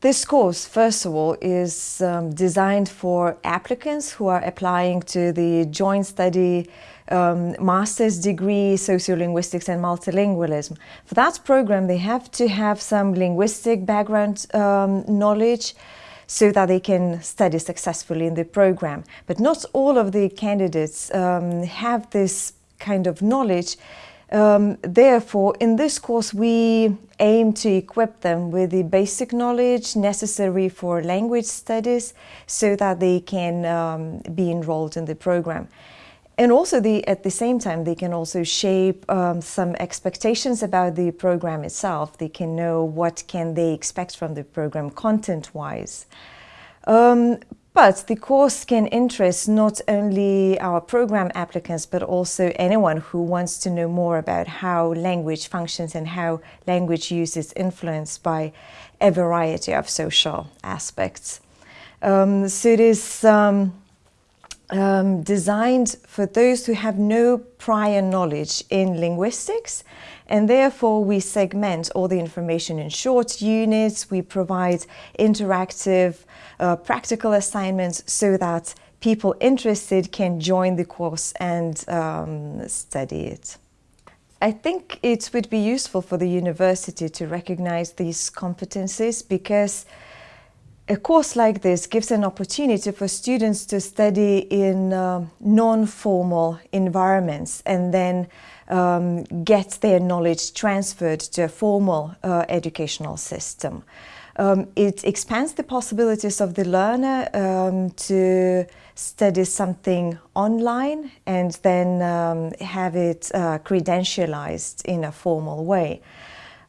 This course, first of all, is um, designed for applicants who are applying to the joint study um, master's degree, sociolinguistics and multilingualism. For that program, they have to have some linguistic background um, knowledge so that they can study successfully in the program. But not all of the candidates um, have this kind of knowledge um, therefore, in this course, we aim to equip them with the basic knowledge necessary for language studies so that they can um, be enrolled in the program. And also, the, at the same time, they can also shape um, some expectations about the program itself. They can know what can they expect from the program content-wise. Um, but the course can interest not only our program applicants, but also anyone who wants to know more about how language functions and how language use is influenced by a variety of social aspects. Um, so it is um, um, designed for those who have no prior knowledge in linguistics and therefore we segment all the information in short units, we provide interactive uh, practical assignments so that people interested can join the course and um, study it. I think it would be useful for the university to recognize these competencies because a course like this gives an opportunity for students to study in uh, non-formal environments and then um, get their knowledge transferred to a formal uh, educational system. Um, it expands the possibilities of the learner um, to study something online and then um, have it uh, credentialized in a formal way.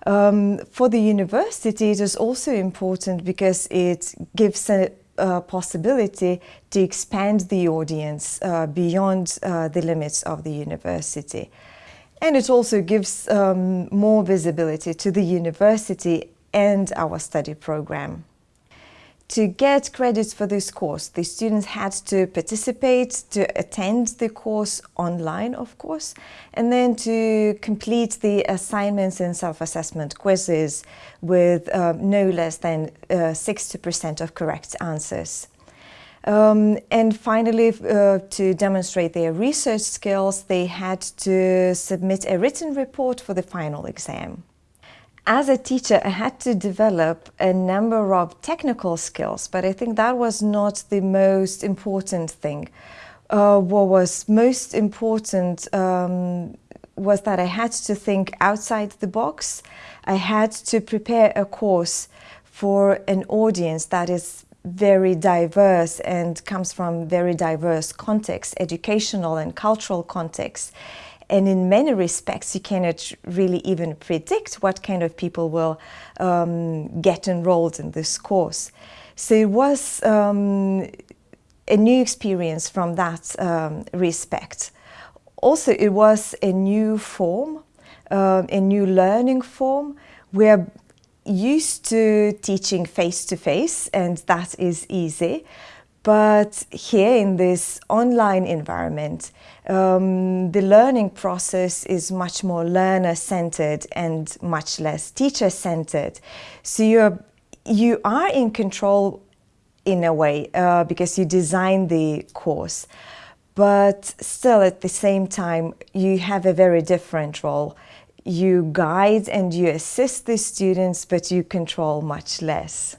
Um, for the university, it is also important because it gives a, a possibility to expand the audience uh, beyond uh, the limits of the university. And it also gives um, more visibility to the university and our study program. To get credits for this course, the students had to participate, to attend the course online, of course, and then to complete the assignments and self-assessment quizzes with uh, no less than 60% uh, of correct answers. Um, and finally, uh, to demonstrate their research skills, they had to submit a written report for the final exam. As a teacher, I had to develop a number of technical skills, but I think that was not the most important thing. Uh, what was most important um, was that I had to think outside the box. I had to prepare a course for an audience that is very diverse and comes from very diverse contexts, educational and cultural contexts. And in many respects, you cannot really even predict what kind of people will um, get enrolled in this course. So it was um, a new experience from that um, respect. Also, it was a new form, uh, a new learning form. We're used to teaching face-to-face -face, and that is easy. But here in this online environment, um, the learning process is much more learner-centered and much less teacher-centered. So you're, you are in control in a way uh, because you design the course. But still at the same time, you have a very different role. You guide and you assist the students, but you control much less.